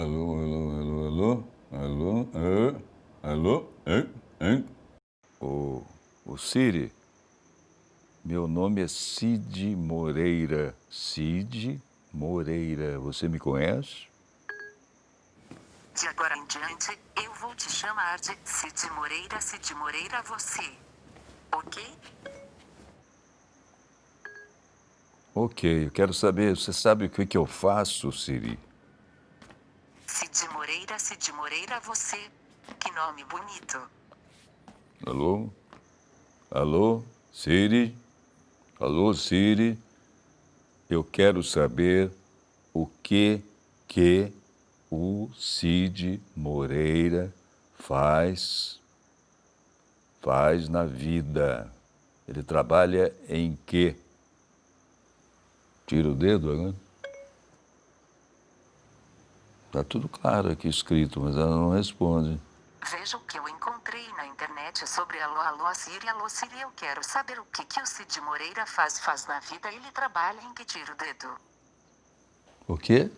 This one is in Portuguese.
Alô, alô, alô, alô, alô, alô, alô, hein, hein? Ô, ô Siri, meu nome é Cid Moreira. Cid Moreira, você me conhece? De agora em diante, eu vou te chamar de Cid Moreira, Cid Moreira você. Ok? Ok, eu quero saber, você sabe o que, que eu faço, Siri? Cid Moreira, Cid Moreira você. Que nome bonito. Alô? Alô? Siri? Alô, Siri? Eu quero saber o que que o Cid Moreira faz faz na vida. Ele trabalha em quê? Tira o dedo agora. Tá tudo claro aqui escrito, mas ela não responde. Veja o que eu encontrei na internet sobre Alô Alô Siri Alô Siri. Eu quero saber o que, que o Cid Moreira faz faz na vida. Ele trabalha em que tira o dedo. O quê?